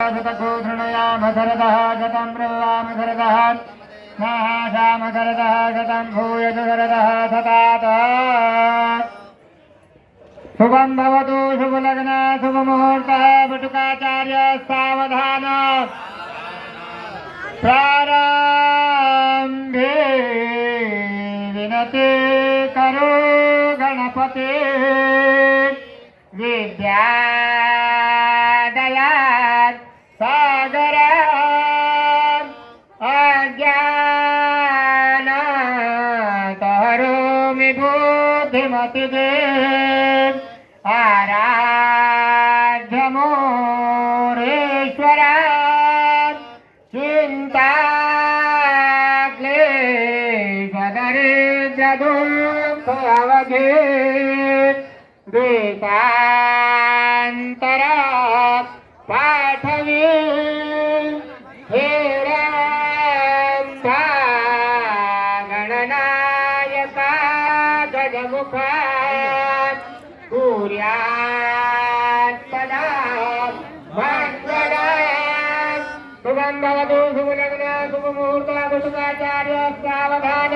शतकोधृणयामधरतः शतं ब्रवामधरतः नाशामधरतः शतं भूयसुधरतः सतात शुभं भवतु शुभलग्न शुभमुहूर्तः बटुकाचार्य सावधान प्रारम्भे विनते करो गणपते विद्यादयात् बुद्धिमतिगे आराध्यमोरेश्वरा चिन्ता क्लेशदरिद्रदुःखवधे देशान्तरा पाठवी गजमुखा सूर्यात्मना मङ्गला शुभं भवतु शुभलग्न शुभमुहूर्ताभिषुकाचार्य सावधान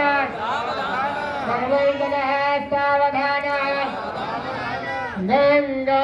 सर्वै जनः सावधान गङ्गा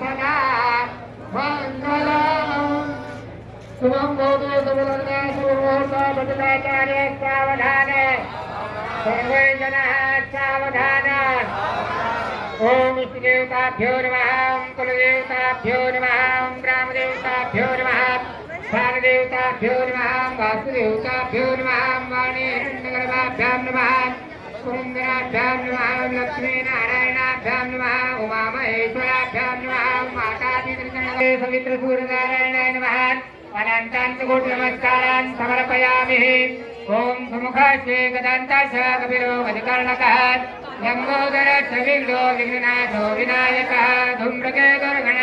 सदा मङ्गलम् शुभं भवतु शुभलग्न शुभमुहूर्त भटकाचार्य सावधान सर्वे नमः कुलदेवताभ्यो नमः ग्रामदेवताभ्यो नमः स्थानदेवताभ्यो नमः वासुदेवताभ्यो नमः ॐ वाणीहिरण्यगर्भाभ्यां नमः सुरेन्द्राभ्यां नमः लक्ष्मी नारायणाभ्यां नमः उमा महेश्वराभ्यां नमः। माता पवित्रयणाय नमः वरान्तान् सुमस्कारान् समर्पयामि। ॐ प्रमुखा श्री गदा विनायकः। नमोदरी लोविन्दनाथविनायकः